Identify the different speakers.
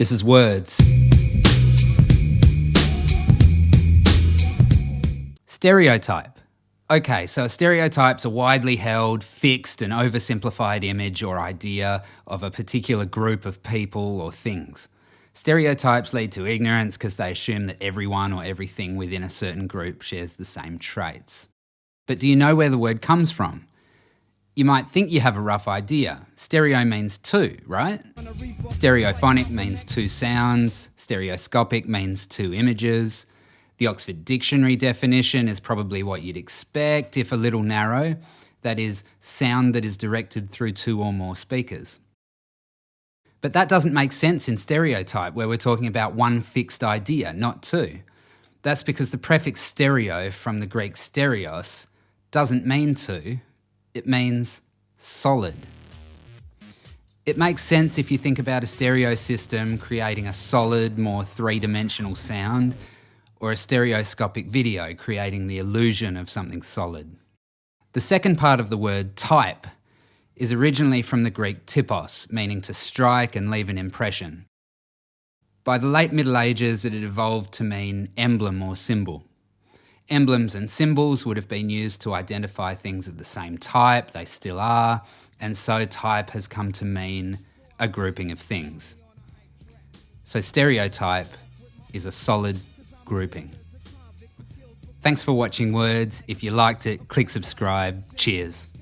Speaker 1: This is Words. Stereotype. Okay, so stereotype's a widely held, fixed, and oversimplified image or idea of a particular group of people or things. Stereotypes lead to ignorance because they assume that everyone or everything within a certain group shares the same traits. But do you know where the word comes from? You might think you have a rough idea. Stereo means two, right? Stereophonic means two sounds, stereoscopic means two images. The Oxford Dictionary definition is probably what you'd expect, if a little narrow. That is, sound that is directed through two or more speakers. But that doesn't make sense in stereotype, where we're talking about one fixed idea, not two. That's because the prefix stereo from the Greek stereos doesn't mean two, it means solid. It makes sense if you think about a stereo system creating a solid, more three-dimensional sound, or a stereoscopic video creating the illusion of something solid. The second part of the word type is originally from the Greek typos, meaning to strike and leave an impression. By the late Middle Ages, it had evolved to mean emblem or symbol. Emblems and symbols would have been used to identify things of the same type, they still are, and so type has come to mean a grouping of things. So stereotype is a solid grouping. Thanks for watching Words. If you liked it, click subscribe. Cheers.